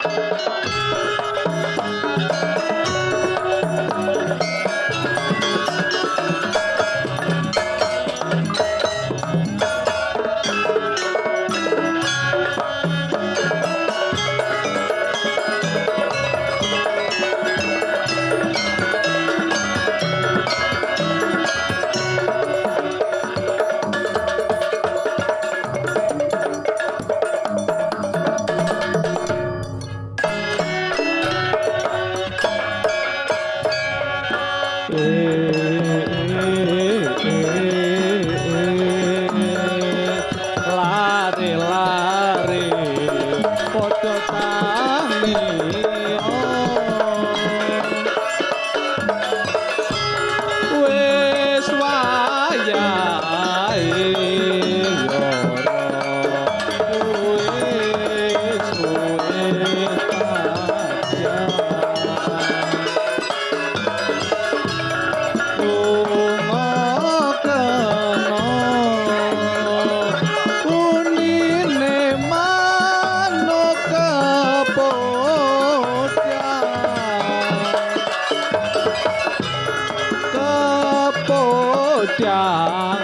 Música 对了。प्यार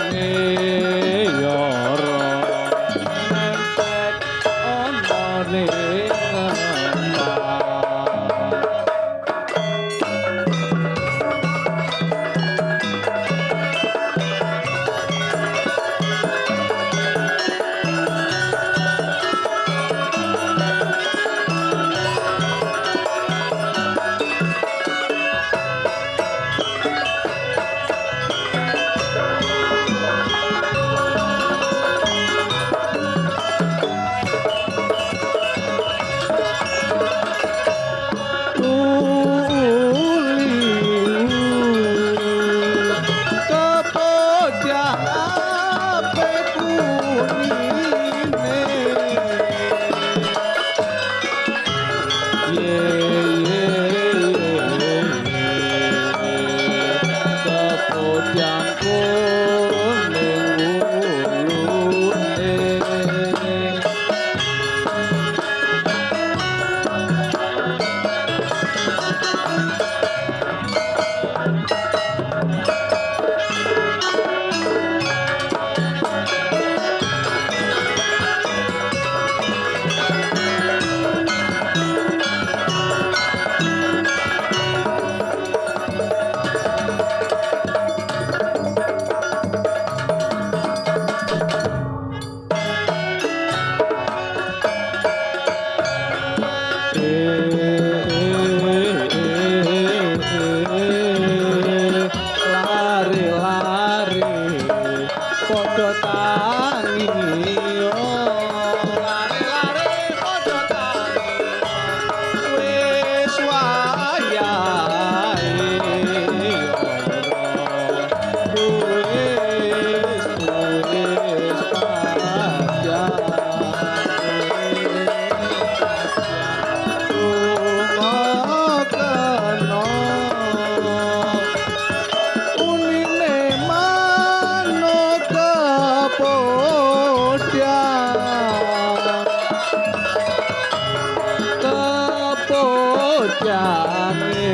jangkone